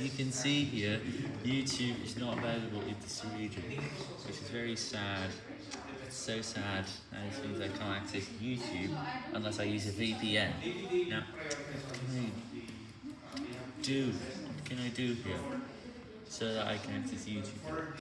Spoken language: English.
you can see here, YouTube is not available in this region, which is very sad. It's so sad, and it means I can't access YouTube unless I use a VPN. Now, can I do? What can I do here so that I can access YouTube?